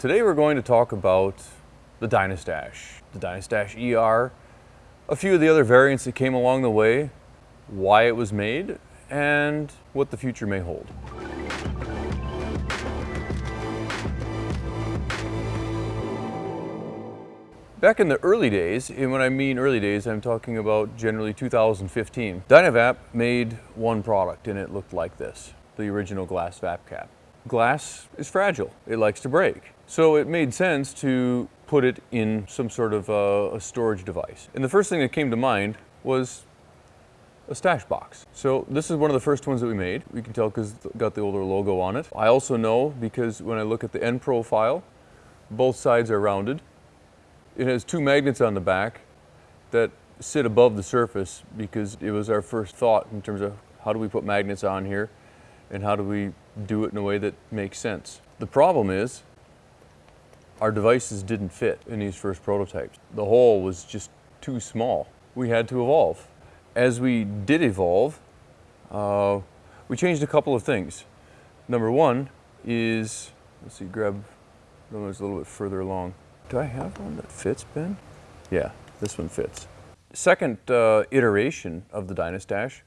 Today we're going to talk about the Dynastash, the Dynastash ER, a few of the other variants that came along the way, why it was made, and what the future may hold. Back in the early days, and when I mean early days, I'm talking about generally 2015, Dynavap made one product and it looked like this, the original glass vap cap. Glass is fragile, it likes to break. So it made sense to put it in some sort of uh, a storage device. And the first thing that came to mind was a stash box. So this is one of the first ones that we made. We can tell because it's got the older logo on it. I also know because when I look at the end profile, both sides are rounded it has two magnets on the back that sit above the surface because it was our first thought in terms of how do we put magnets on here and how do we do it in a way that makes sense. The problem is our devices didn't fit in these first prototypes. The hole was just too small. We had to evolve. As we did evolve, uh, we changed a couple of things. Number one is, let's see, grab, one that's a little bit further along. Do I have one that fits, Ben? Yeah, this one fits. Second uh, iteration of the Dynastash,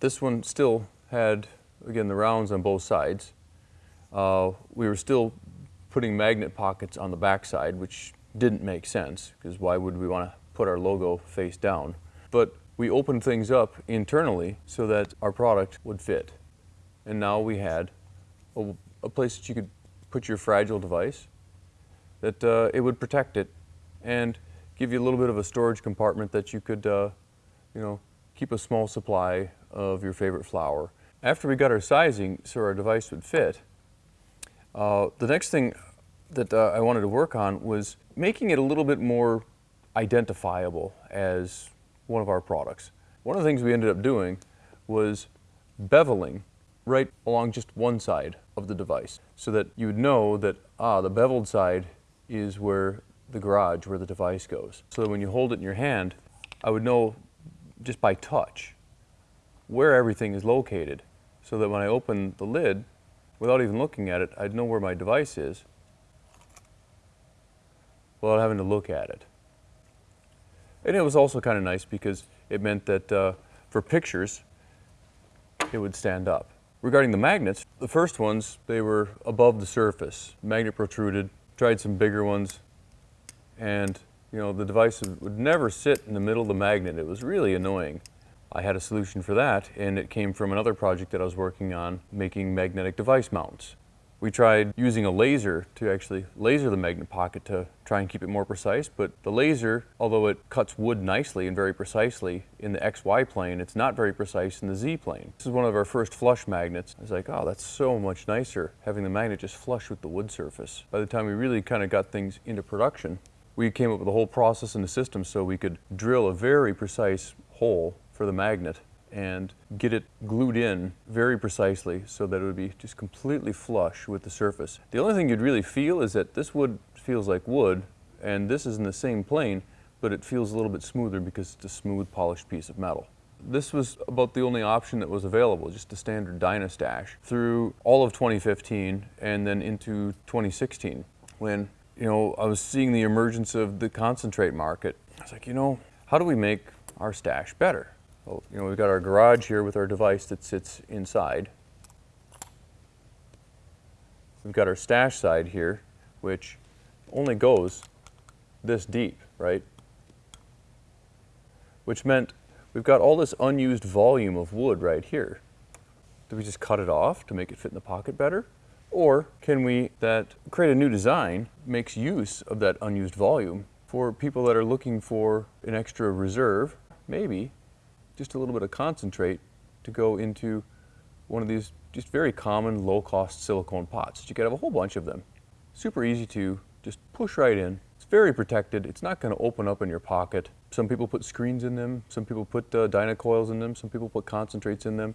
this one still had, again, the rounds on both sides. Uh, we were still putting magnet pockets on the back side, which didn't make sense, because why would we want to put our logo face down? But we opened things up internally so that our product would fit. And now we had a, a place that you could put your fragile device, that uh, it would protect it and give you a little bit of a storage compartment that you could, uh, you know, keep a small supply of your favorite flower. After we got our sizing so our device would fit, uh, the next thing that uh, I wanted to work on was making it a little bit more identifiable as one of our products. One of the things we ended up doing was beveling right along just one side of the device so that you would know that, ah, the beveled side is where the garage, where the device goes. So that when you hold it in your hand, I would know just by touch where everything is located so that when I open the lid, without even looking at it, I'd know where my device is without having to look at it. And it was also kind of nice because it meant that uh, for pictures, it would stand up. Regarding the magnets, the first ones, they were above the surface. Magnet protruded, tried some bigger ones and you know the device would never sit in the middle of the magnet. It was really annoying. I had a solution for that and it came from another project that I was working on making magnetic device mounts. We tried using a laser to actually laser the magnet pocket to try and keep it more precise, but the laser, although it cuts wood nicely and very precisely in the XY plane, it's not very precise in the Z plane. This is one of our first flush magnets. I was like, oh, that's so much nicer, having the magnet just flush with the wood surface. By the time we really kind of got things into production, we came up with a whole process in the system so we could drill a very precise hole for the magnet and get it glued in very precisely so that it would be just completely flush with the surface. The only thing you'd really feel is that this wood feels like wood and this is in the same plane but it feels a little bit smoother because it's a smooth polished piece of metal. This was about the only option that was available, just the standard Dynastash, through all of 2015 and then into 2016 when you know I was seeing the emergence of the concentrate market. I was like, you know, how do we make our stash better? Well, you know, we've got our garage here with our device that sits inside. We've got our stash side here, which only goes this deep, right? Which meant we've got all this unused volume of wood right here. Do we just cut it off to make it fit in the pocket better? Or can we that create a new design makes use of that unused volume for people that are looking for an extra reserve, maybe just a little bit of concentrate to go into one of these just very common low-cost silicone pots. You could have a whole bunch of them. Super easy to just push right in. It's very protected. It's not going to open up in your pocket. Some people put screens in them. Some people put uh, Dynacoils in them. Some people put concentrates in them.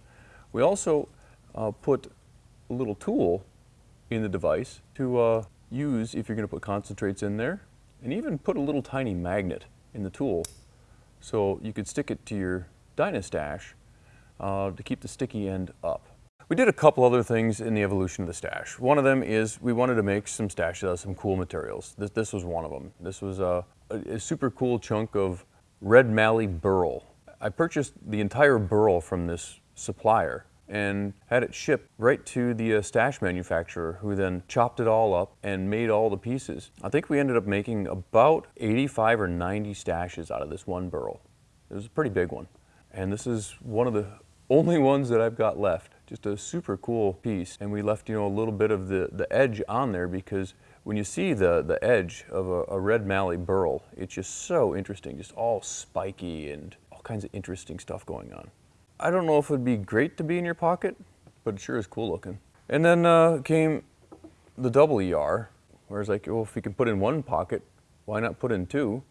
We also uh, put a little tool in the device to uh, use if you're going to put concentrates in there and even put a little tiny magnet in the tool so you could stick it to your Dynastash uh, to keep the sticky end up. We did a couple other things in the evolution of the stash. One of them is we wanted to make some stashes out of some cool materials. This, this was one of them. This was a, a, super cool chunk of red mallee burl. I purchased the entire burl from this supplier and had it shipped right to the uh, stash manufacturer who then chopped it all up and made all the pieces. I think we ended up making about 85 or 90 stashes out of this one burl. It was a pretty big one. And this is one of the only ones that I've got left. Just a super cool piece. And we left, you know, a little bit of the, the edge on there because when you see the, the edge of a, a red mallee burl, it's just so interesting, just all spiky and all kinds of interesting stuff going on. I don't know if it would be great to be in your pocket, but it sure is cool looking. And then uh, came the double ER, where it's like, well, if we can put in one pocket, why not put in two?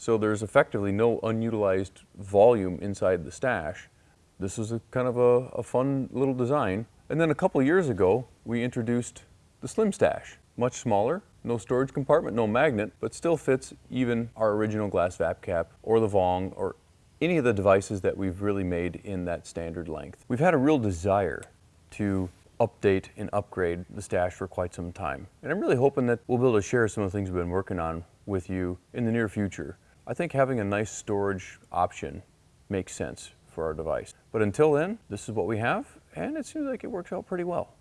So there's effectively no unutilized volume inside the stash. This was a kind of a, a fun little design. And then a couple years ago, we introduced the Slim Stash. Much smaller, no storage compartment, no magnet, but still fits even our original glass vap cap or the Vong or any of the devices that we've really made in that standard length. We've had a real desire to update and upgrade the stash for quite some time. And I'm really hoping that we'll be able to share some of the things we've been working on with you in the near future. I think having a nice storage option makes sense for our device. But until then, this is what we have, and it seems like it works out pretty well.